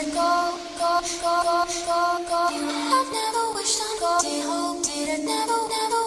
didn't go, go, go, go, go, go. I've never wished on go. Did hope, didn't never, never.